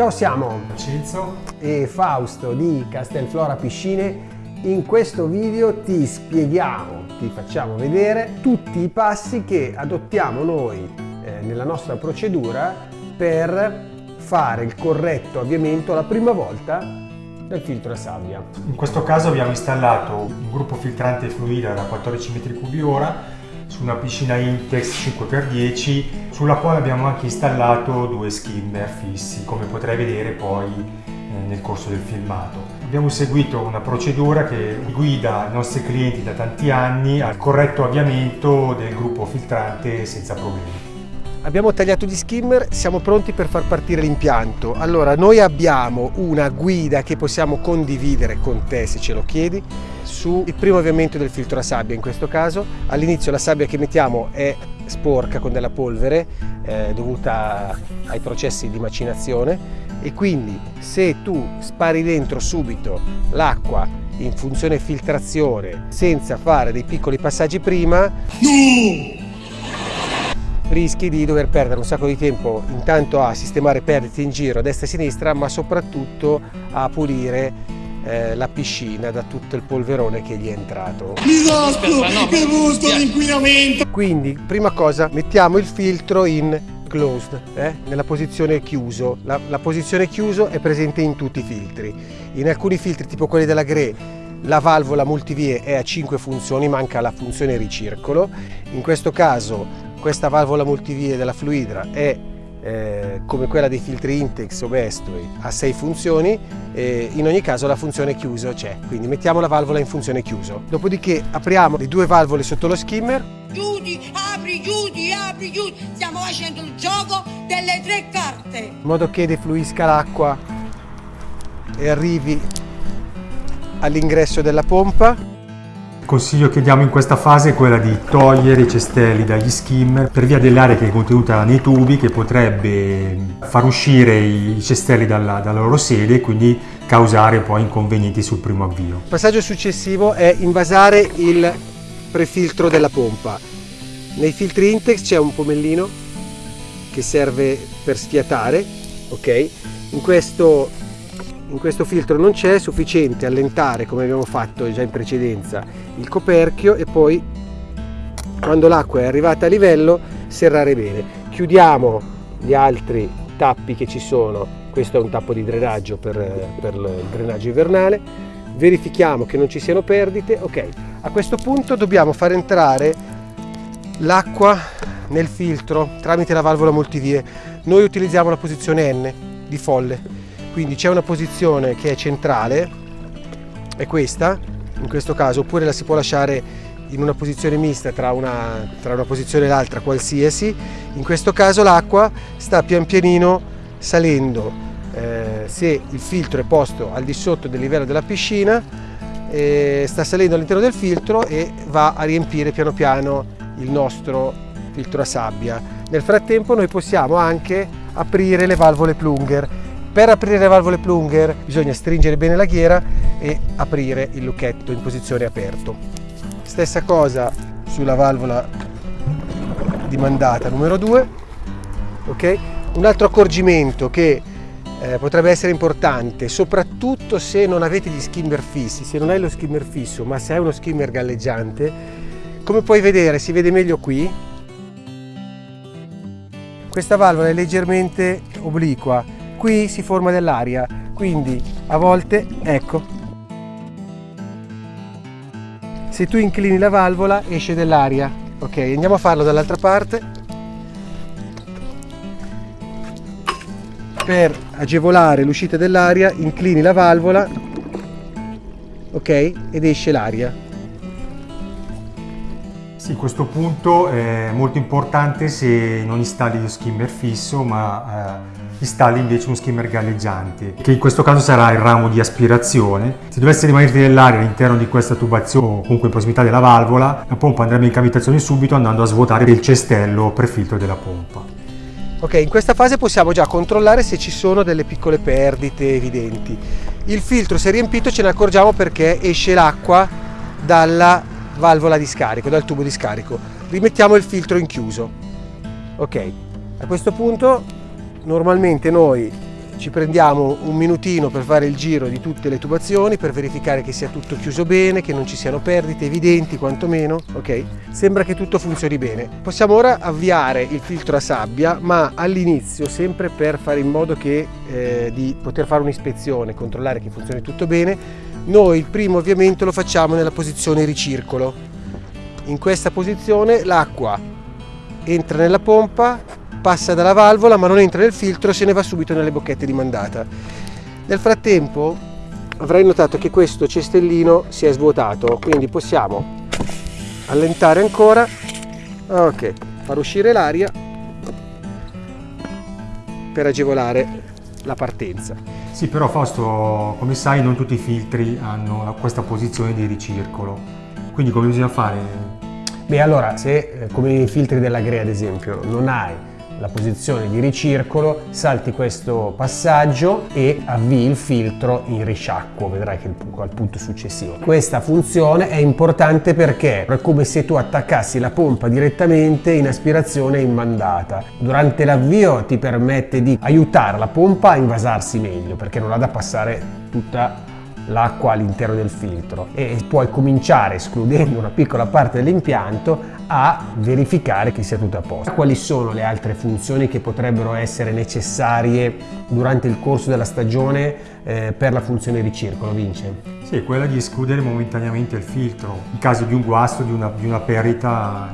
Ciao, siamo Vincenzo e Fausto di Castelflora Piscine. In questo video ti spieghiamo, ti facciamo vedere tutti i passi che adottiamo noi eh, nella nostra procedura per fare il corretto avviamento la prima volta del filtro a sabbia. In questo caso abbiamo installato un gruppo filtrante fluida da 14 m3 ora su una piscina Intex 5x10 sulla quale abbiamo anche installato due skimmer fissi come potrai vedere poi eh, nel corso del filmato. Abbiamo seguito una procedura che guida i nostri clienti da tanti anni al corretto avviamento del gruppo filtrante senza problemi. Abbiamo tagliato gli skimmer, siamo pronti per far partire l'impianto. Allora, noi abbiamo una guida che possiamo condividere con te se ce lo chiedi sul primo avviamento del filtro a sabbia in questo caso. All'inizio la sabbia che mettiamo è sporca con della polvere eh, dovuta ai processi di macinazione e quindi se tu spari dentro subito l'acqua in funzione filtrazione senza fare dei piccoli passaggi prima no! Rischi di dover perdere un sacco di tempo intanto a sistemare perdite in giro a destra e a sinistra ma soprattutto a pulire eh, la piscina da tutto il polverone che gli è entrato. Disastro! Che gusto l'inquinamento! Quindi, prima cosa, mettiamo il filtro in closed, eh? nella posizione chiuso. La, la posizione chiuso è presente in tutti i filtri. In alcuni filtri, tipo quelli della Gre, la valvola multivie è a 5 funzioni, manca la funzione ricircolo. In questo caso questa valvola multivie della Fluidra è eh, come quella dei filtri Intex o Bestway ha 6 funzioni e in ogni caso la funzione chiuso c'è. Quindi mettiamo la valvola in funzione chiuso. Dopodiché apriamo le due valvole sotto lo skimmer. Chiudi, apri, chiudi, apri, chiudi. Stiamo facendo il gioco delle tre carte. In modo che defluisca l'acqua e arrivi all'ingresso della pompa consiglio che diamo in questa fase è quella di togliere i cestelli dagli skimmer per via dell'aria che è contenuta nei tubi che potrebbe far uscire i cestelli dalla, dalla loro sede e quindi causare poi inconvenienti sul primo avvio. Il passaggio successivo è invasare il prefiltro della pompa. Nei filtri Intex c'è un pomellino che serve per sfiatare, ok? In questo in questo filtro non c'è, sufficiente allentare come abbiamo fatto già in precedenza il coperchio e poi quando l'acqua è arrivata a livello serrare bene. Chiudiamo gli altri tappi che ci sono, questo è un tappo di drenaggio per, per il drenaggio invernale, verifichiamo che non ci siano perdite, ok. A questo punto dobbiamo far entrare l'acqua nel filtro tramite la valvola multivie. Noi utilizziamo la posizione N di folle quindi c'è una posizione che è centrale è questa in questo caso oppure la si può lasciare in una posizione mista tra una, tra una posizione e l'altra qualsiasi. In questo caso l'acqua sta pian pianino salendo. Eh, se il filtro è posto al di sotto del livello della piscina eh, sta salendo all'interno del filtro e va a riempire piano piano il nostro filtro a sabbia. Nel frattempo noi possiamo anche aprire le valvole plunger per aprire le valvole plunger bisogna stringere bene la ghiera e aprire il lucchetto in posizione aperto. Stessa cosa sulla valvola di mandata numero 2. Okay? Un altro accorgimento che eh, potrebbe essere importante, soprattutto se non avete gli skimmer fissi, se non hai lo skimmer fisso, ma se hai uno skimmer galleggiante, come puoi vedere, si vede meglio qui, questa valvola è leggermente obliqua, qui si forma dell'aria, quindi a volte, ecco, se tu inclini la valvola esce dell'aria. Ok, andiamo a farlo dall'altra parte. Per agevolare l'uscita dell'aria inclini la valvola, ok, ed esce l'aria. Sì, questo punto è molto importante se non installi lo skimmer fisso, ma eh, installi invece un skimmer galleggiante, che in questo caso sarà il ramo di aspirazione. Se dovesse rimanere dell'aria all'interno di questa tubazione o comunque in prossimità della valvola, la pompa andrebbe in cavitazione subito andando a svuotare il cestello prefiltro della pompa. Ok, in questa fase possiamo già controllare se ci sono delle piccole perdite evidenti. Il filtro è riempito, ce ne accorgiamo perché esce l'acqua dalla valvola di scarico, dal tubo di scarico. Rimettiamo il filtro in chiuso. Ok, a questo punto normalmente noi ci prendiamo un minutino per fare il giro di tutte le tubazioni per verificare che sia tutto chiuso bene, che non ci siano perdite evidenti quantomeno, ok? Sembra che tutto funzioni bene. Possiamo ora avviare il filtro a sabbia, ma all'inizio, sempre per fare in modo che, eh, di poter fare un'ispezione, controllare che funzioni tutto bene, noi il primo avviamento lo facciamo nella posizione ricircolo. In questa posizione l'acqua entra nella pompa, passa dalla valvola ma non entra nel filtro se ne va subito nelle bocchette di mandata. Nel frattempo avrai notato che questo cestellino si è svuotato, quindi possiamo allentare ancora, ok, far uscire l'aria per agevolare la partenza. Sì, però Fausto, come sai, non tutti i filtri hanno questa posizione di ricircolo. Quindi come bisogna fare? Beh, allora, se eh, come i filtri della Grea ad esempio non hai la posizione di ricircolo, salti questo passaggio e avvii il filtro in risciacquo, vedrai che al punto successivo. Questa funzione è importante perché è come se tu attaccassi la pompa direttamente in aspirazione in mandata. Durante l'avvio ti permette di aiutare la pompa a invasarsi meglio perché non ha da passare tutta l'acqua all'interno del filtro e puoi cominciare escludendo una piccola parte dell'impianto a verificare che sia tutto a posto. Quali sono le altre funzioni che potrebbero essere necessarie durante il corso della stagione eh, per la funzione ricircolo, Vince? Sì, quella di escludere momentaneamente il filtro in caso di un guasto, di una, di una perdita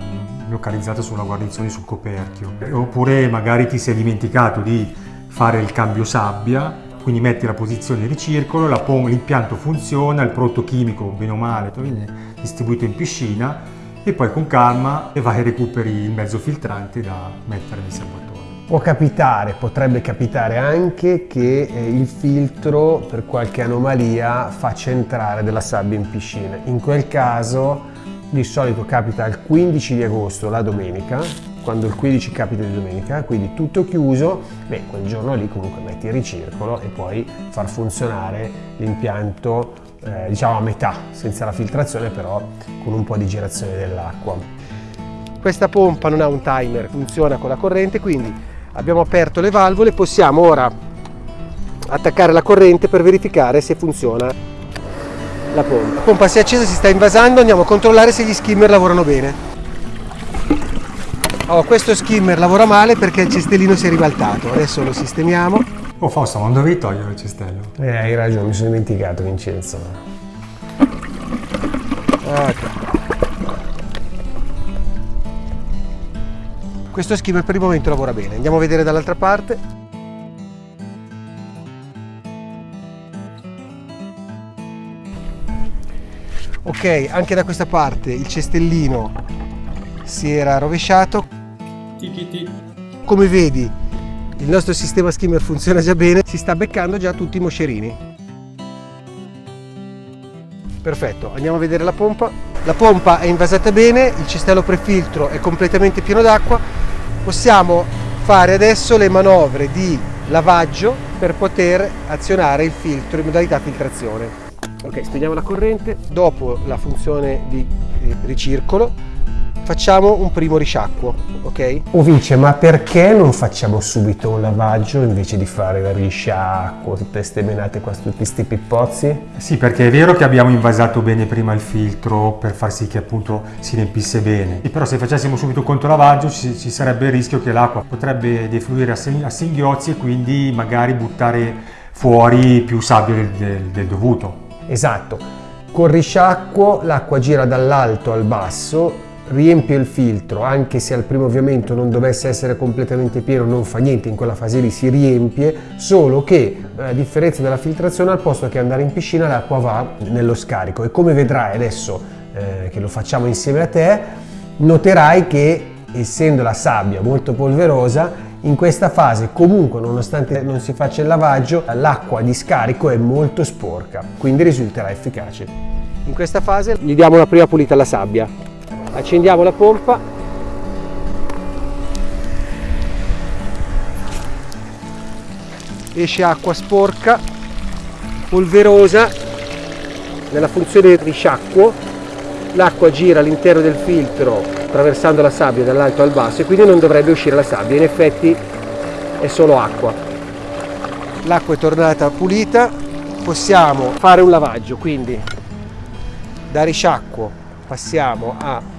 localizzata sulla guarnizione sul coperchio. Oppure magari ti sei dimenticato di fare il cambio sabbia quindi metti la posizione di circolo, l'impianto funziona, il prodotto chimico bene o male viene distribuito in piscina e poi con calma vai e recuperi il mezzo filtrante da mettere nel serbatoio. Può capitare, potrebbe capitare anche che eh, il filtro per qualche anomalia faccia entrare della sabbia in piscina. In quel caso di solito capita il 15 di agosto, la domenica, quando il 15 capita di domenica, quindi tutto chiuso, beh, quel giorno lì comunque metti il ricircolo e puoi far funzionare l'impianto eh, diciamo a metà, senza la filtrazione però con un po' di girazione dell'acqua. Questa pompa non ha un timer, funziona con la corrente, quindi abbiamo aperto le valvole, possiamo ora attaccare la corrente per verificare se funziona la pompa. La pompa si è accesa, si sta invasando, andiamo a controllare se gli skimmer lavorano bene. Oh, questo skimmer lavora male perché il cestellino si è ribaltato, adesso lo sistemiamo. Oh Fausto, ma non dovevi togliere il cestello? Eh, hai ragione, mi sono dimenticato Vincenzo. Okay. Questo skimmer per il momento lavora bene, andiamo a vedere dall'altra parte. Ok, anche da questa parte il cestellino si era rovesciato come vedi il nostro sistema skimmer funziona già bene, si sta beccando già tutti i moscerini. Perfetto, andiamo a vedere la pompa. La pompa è invasata bene, il cestello prefiltro è completamente pieno d'acqua. Possiamo fare adesso le manovre di lavaggio per poter azionare il filtro in modalità filtrazione. Ok, spegniamo la corrente. Dopo la funzione di ricircolo facciamo un primo risciacquo, ok? O Vince, ma perché non facciamo subito un lavaggio invece di fare il risciacquo, tutte queste menate qua, tutti questi pippozzi? Sì, perché è vero che abbiamo invasato bene prima il filtro per far sì che appunto si riempisse bene, e però se facessimo subito un controlavaggio ci, ci sarebbe il rischio che l'acqua potrebbe defluire a, a singhiozzi e quindi magari buttare fuori più sabbia del, del, del dovuto. Esatto. Col risciacquo l'acqua gira dall'alto al basso riempie il filtro, anche se al primo avviamento non dovesse essere completamente pieno, non fa niente, in quella fase lì si riempie, solo che a differenza della filtrazione al posto che andare in piscina l'acqua va nello scarico. E come vedrai adesso eh, che lo facciamo insieme a te, noterai che essendo la sabbia molto polverosa in questa fase comunque nonostante non si faccia il lavaggio l'acqua di scarico è molto sporca quindi risulterà efficace. In questa fase gli diamo una prima pulita alla sabbia accendiamo la pompa. Esce acqua sporca polverosa nella funzione risciacquo. L'acqua gira all'interno del filtro attraversando la sabbia dall'alto al basso e quindi non dovrebbe uscire la sabbia. In effetti è solo acqua. L'acqua è tornata pulita, possiamo fare un lavaggio, quindi. Da risciacquo passiamo a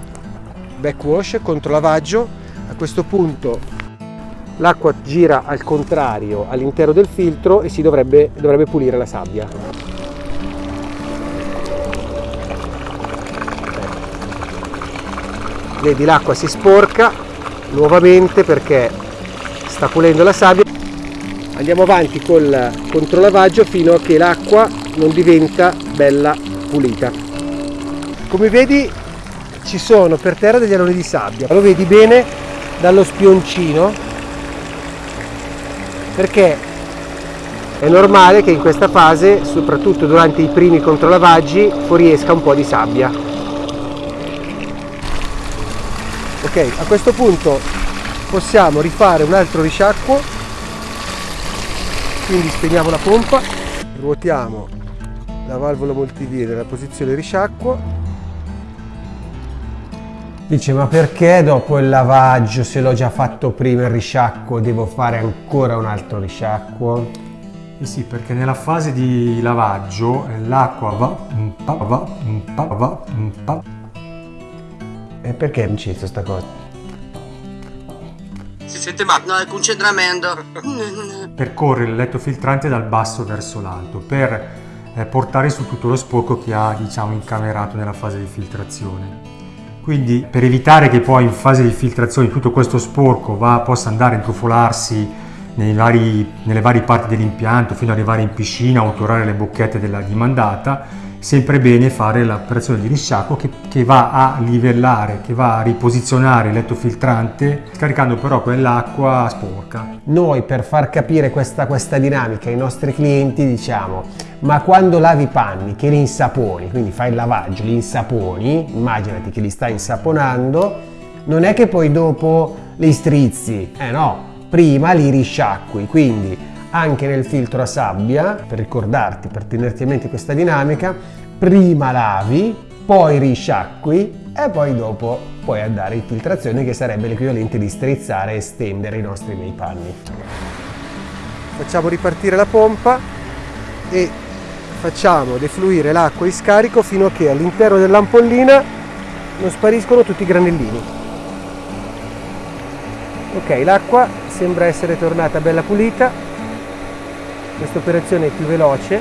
backwash, controlavaggio. A questo punto l'acqua gira al contrario all'interno del filtro e si dovrebbe, dovrebbe pulire la sabbia. Vedi l'acqua si sporca nuovamente perché sta pulendo la sabbia. Andiamo avanti col controlavaggio fino a che l'acqua non diventa bella pulita. Come vedi ci sono per terra degli aloni di sabbia, lo vedi bene dallo spioncino? Perché è normale che in questa fase, soprattutto durante i primi controlavaggi, fuoriesca un po' di sabbia. Ok, a questo punto possiamo rifare un altro risciacquo, quindi spegniamo la pompa, ruotiamo la valvola multivie nella posizione risciacquo Dice, ma perché dopo il lavaggio, se l'ho già fatto prima il risciacquo, devo fare ancora un altro risciacquo? Eh sì, perché nella fase di lavaggio eh, l'acqua va, va, va, va, va. E perché mi cito sta cosa? Si sente male, no, è concentramento. Percorre il letto filtrante dal basso verso l'alto per eh, portare su tutto lo sporco che ha, diciamo, incamerato nella fase di filtrazione. Quindi per evitare che poi in fase di filtrazione tutto questo sporco va, possa andare a intrufolarsi vari, nelle varie parti dell'impianto fino ad arrivare in piscina o tornare le bocchette della dimandata, sempre bene fare l'operazione di risciacquo che, che, va a livellare, che va a riposizionare il letto filtrante, scaricando però quell'acqua sporca. Noi per far capire questa, questa dinamica ai nostri clienti diciamo ma quando lavi i panni che li insaponi, quindi fai il lavaggio, li insaponi, immaginati che li stai insaponando, non è che poi dopo li strizzi, eh no, prima li risciacqui, quindi anche nel filtro a sabbia, per ricordarti, per tenerti a mente questa dinamica, prima lavi, poi risciacqui e poi dopo puoi andare in filtrazione che sarebbe l'equivalente di strizzare e stendere i nostri bei panni. Facciamo ripartire la pompa e facciamo defluire l'acqua di scarico fino a che all'interno dell'ampollina non spariscono tutti i granellini. Ok, l'acqua sembra essere tornata bella pulita, questa operazione è più veloce.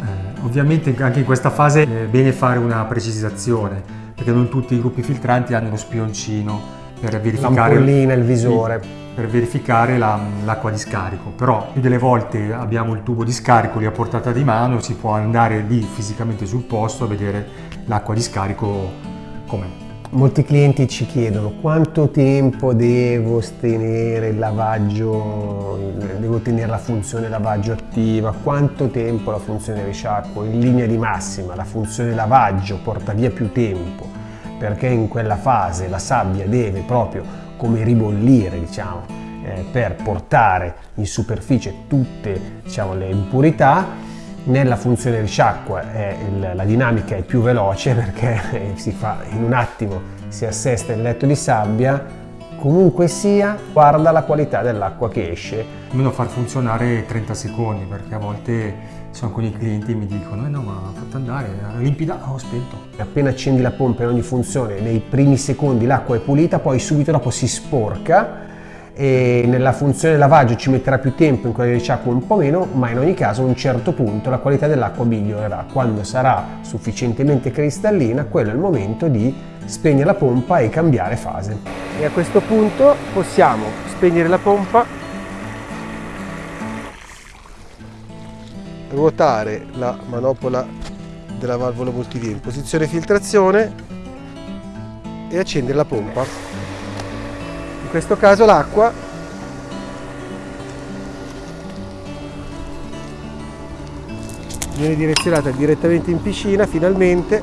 Eh, ovviamente anche in questa fase è bene fare una precisazione, perché non tutti i gruppi filtranti hanno lo spioncino per verificare il visore. Per verificare l'acqua la, di scarico, però più delle volte abbiamo il tubo di scarico lì a portata di mano, si può andare lì fisicamente sul posto a vedere l'acqua di scarico com'è. Molti clienti ci chiedono quanto tempo devo tenere il lavaggio, devo tenere la funzione lavaggio attiva, quanto tempo la funzione risciacquo, in linea di massima la funzione lavaggio porta via più tempo perché in quella fase la sabbia deve proprio come ribollire diciamo, eh, per portare in superficie tutte diciamo, le impurità. Nella funzione risciacqua eh, la dinamica è più veloce perché si fa in un attimo si assesta il letto di sabbia comunque sia guarda la qualità dell'acqua che esce almeno far funzionare 30 secondi perché a volte sono alcuni clienti che mi dicono eh no ma fatto andare, limpida, ho spento. Appena accendi la pompa in ogni funzione, nei primi secondi l'acqua è pulita, poi subito dopo si sporca e nella funzione lavaggio ci metterà più tempo, in quella di risciacquo un po' meno, ma in ogni caso a un certo punto la qualità dell'acqua migliorerà. Quando sarà sufficientemente cristallina, quello è il momento di spegnere la pompa e cambiare fase. E a questo punto possiamo spegnere la pompa ruotare la manopola della valvola multivia in posizione filtrazione e accendere la pompa. In questo caso l'acqua viene direzionata direttamente in piscina finalmente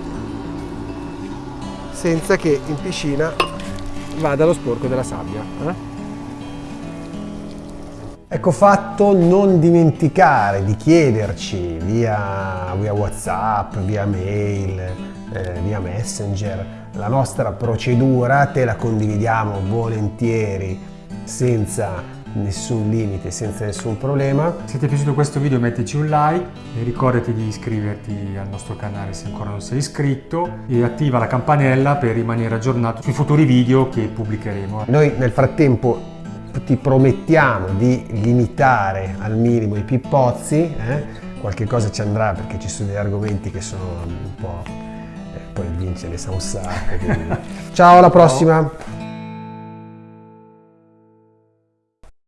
senza che in piscina vada lo sporco della sabbia. Eh? Ecco fatto non dimenticare di chiederci via, via Whatsapp, via mail, eh, via Messenger la nostra procedura, te la condividiamo volentieri senza nessun limite, senza nessun problema. Se ti è piaciuto questo video mettici un like e ricordati di iscriverti al nostro canale se ancora non sei iscritto e attiva la campanella per rimanere aggiornato sui futuri video che pubblicheremo. Noi nel frattempo ti promettiamo di limitare al minimo i pippozzi, eh? qualche cosa ci andrà perché ci sono degli argomenti che sono un po'... Poi Vince ne sa un sacco. Quindi... Ciao, alla prossima!